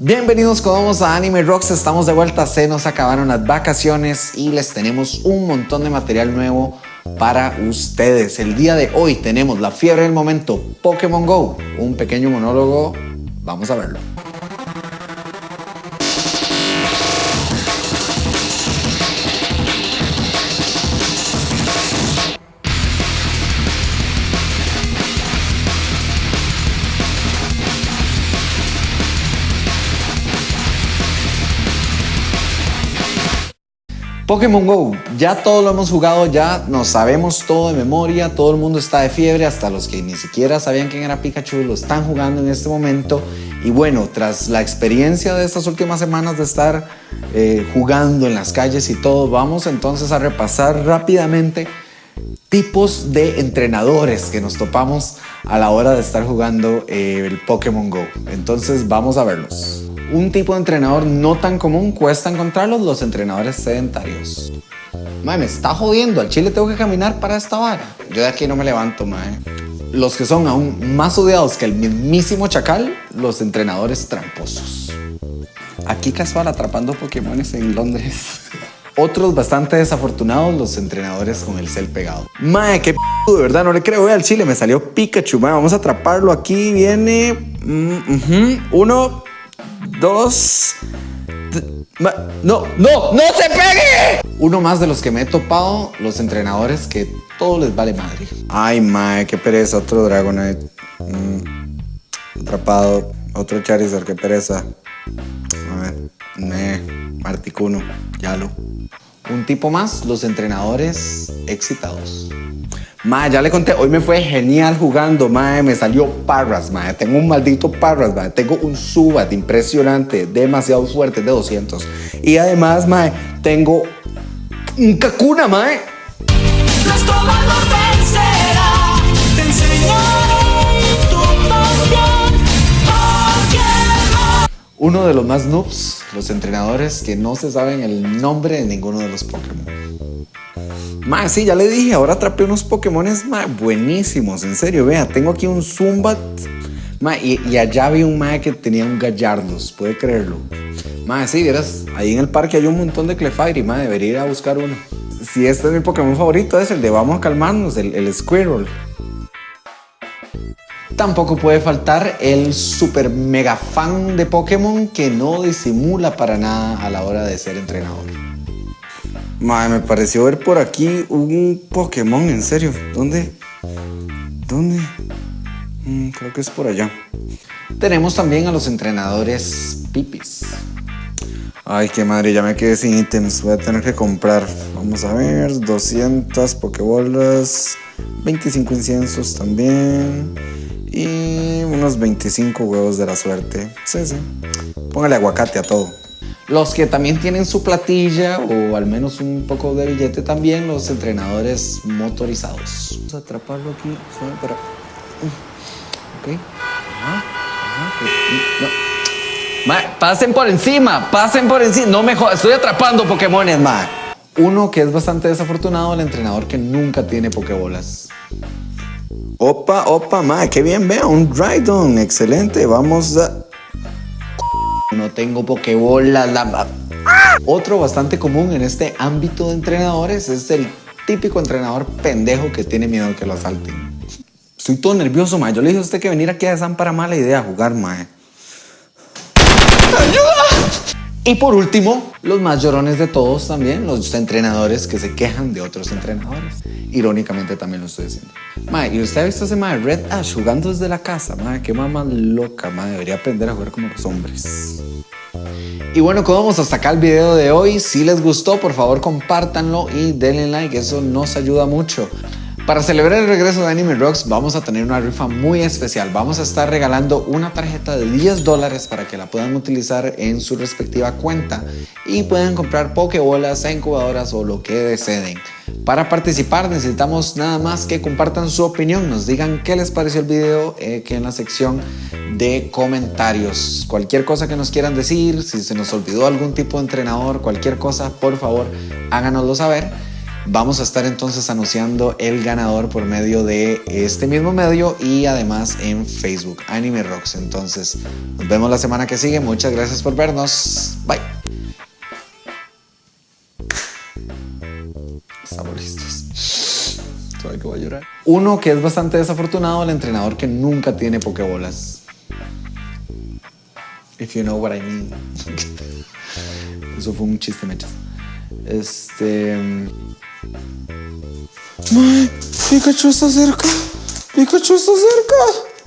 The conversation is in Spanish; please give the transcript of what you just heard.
Bienvenidos todos a Anime Rocks, estamos de vuelta, se nos acabaron las vacaciones y les tenemos un montón de material nuevo para ustedes. El día de hoy tenemos la fiebre del momento, Pokémon GO, un pequeño monólogo, vamos a verlo. Pokémon GO, ya todo lo hemos jugado, ya nos sabemos todo de memoria, todo el mundo está de fiebre, hasta los que ni siquiera sabían quién era Pikachu lo están jugando en este momento. Y bueno, tras la experiencia de estas últimas semanas de estar eh, jugando en las calles y todo, vamos entonces a repasar rápidamente tipos de entrenadores que nos topamos a la hora de estar jugando eh, el Pokémon GO. Entonces vamos a verlos. Un tipo de entrenador no tan común cuesta encontrarlos los entrenadores sedentarios. Mae, me está jodiendo, al chile tengo que caminar para esta vara. Yo de aquí no me levanto, mae. Los que son aún más odiados que el mismísimo chacal, los entrenadores tramposos. Aquí casual atrapando Pokémones en Londres. Otros bastante desafortunados, los entrenadores con el cel pegado. Mae, qué p de verdad, no le creo. Ve al chile, me salió Pikachu. Mae, vamos a atraparlo. Aquí viene. Mm, Uno, dos... No, no, no se pegue. Uno más de los que me he topado, los entrenadores que todo les vale madre. Ay, mae, qué pereza, otro Dragonite. Mm, atrapado, otro Charizard, qué pereza. A ver, me, Marticuno, ya lo. Un tipo más, los entrenadores excitados. Ma, ya le conté, hoy me fue genial jugando, ma, me salió Parras, ma, tengo un maldito Parras, ma, tengo un Subat impresionante, demasiado fuerte, de 200. Y además, ma, tengo un Kakuna, ma. Nuestro valor vencerá, te enseñaré Uno de los más noobs, los entrenadores que no se saben el nombre de ninguno de los Pokémon. Más, sí, ya le dije, ahora atrapé unos Pokémones buenísimos, en serio, vea, tengo aquí un Zumbat y, allá vi un mae que tenía un Gallardos, puede creerlo. Más, sí, vieras, ahí en el parque hay un montón de Clefairy, ma, debería ir a buscar uno. Si este es mi Pokémon favorito, es el de Vamos a calmarnos, el, el Squirrel. Tampoco puede faltar el super mega fan de Pokémon que no disimula para nada a la hora de ser entrenador. Madre, me pareció ver por aquí un Pokémon, en serio. ¿Dónde? ¿Dónde? Mm, creo que es por allá. Tenemos también a los entrenadores pipis. Ay, qué madre, ya me quedé sin ítems. Voy a tener que comprar. Vamos a ver, 200 Pokébolas, 25 inciensos también. Y unos 25 huevos de la suerte. Sí, sí. Póngale aguacate a todo. Los que también tienen su platilla o al menos un poco de billete también, los entrenadores motorizados. Vamos a atraparlo aquí, para... Ok. Ajá, ajá, pasen por encima, pasen por encima. No me estoy atrapando Pokémones, ma. Uno que es bastante desafortunado, el entrenador que nunca tiene Pokébolas. Opa, opa, ma, qué bien, vea, un Drydon, excelente. Vamos a no tengo pokebolas. La... Otro bastante común en este ámbito de entrenadores es el típico entrenador pendejo que tiene miedo que lo asalten. Estoy todo nervioso, mae. Yo le dije a usted que venir aquí a San para mala idea jugar, mae. ¡Ayuda! Y por último, los más llorones de todos también, los entrenadores que se quejan de otros entrenadores. Irónicamente también lo estoy diciendo. Mae, ¿y usted ha visto ese mae Red Ash jugando desde la casa? Mae, qué mamá loca, mae. Debería aprender a jugar como los hombres. Y bueno, vamos hasta acá el video de hoy. Si les gustó, por favor compártanlo y denle like, eso nos ayuda mucho. Para celebrar el regreso de Anime Rocks vamos a tener una rifa muy especial. Vamos a estar regalando una tarjeta de 10 dólares para que la puedan utilizar en su respectiva cuenta y puedan comprar pokebolas, incubadoras o lo que deseen. Para participar necesitamos nada más que compartan su opinión, nos digan qué les pareció el video eh, que en la sección de comentarios. Cualquier cosa que nos quieran decir, si se nos olvidó algún tipo de entrenador, cualquier cosa, por favor háganoslo saber. Vamos a estar entonces anunciando el ganador por medio de este mismo medio y además en Facebook, Anime Rocks. Entonces, nos vemos la semana que sigue. Muchas gracias por vernos. Bye. Estamos listos. que voy a llorar. Uno que es bastante desafortunado, el entrenador que nunca tiene pokebolas. If you know what I mean. Eso fue un chiste, mechas. Este. Pikachu está cerca. Pikachu está cerca.